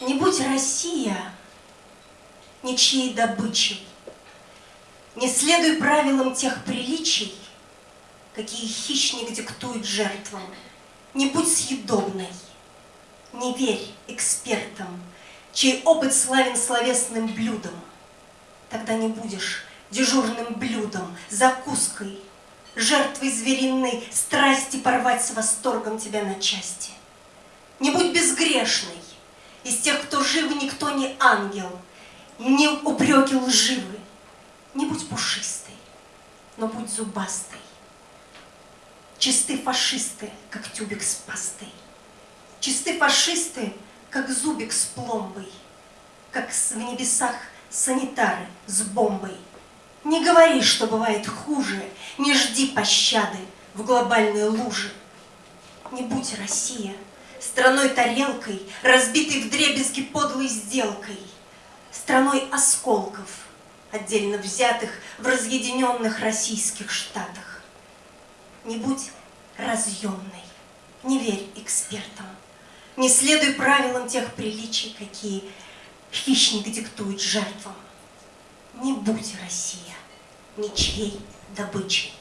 Не будь Россия ничьей добычей, Не следуй правилам тех приличий, Какие хищник диктует жертвам, Не будь съедобной, не верь экспертам, Чей опыт славен словесным блюдом, Тогда не будешь дежурным блюдом, закуской, Жертвой звериной страсти порвать с восторгом тебя на части. Не будь безгрешной, из тех, кто жив, никто не ангел, не упреки лживы. Не будь пушистой, но будь зубастой. Чисты фашисты, как тюбик с пастой. Чисты фашисты, как зубик с пломбой, Как в небесах санитары с бомбой. Не говори, что бывает хуже, Не жди пощады в глобальной луже. Не будь Россия страной-тарелкой, разбитой в дребезги подлой сделкой, страной осколков, отдельно взятых в разъединенных российских штатах. Не будь разъемной, не верь экспертам, не следуй правилам тех приличий, какие хищник диктует жертвам. Не будь Россия ничьей добычей.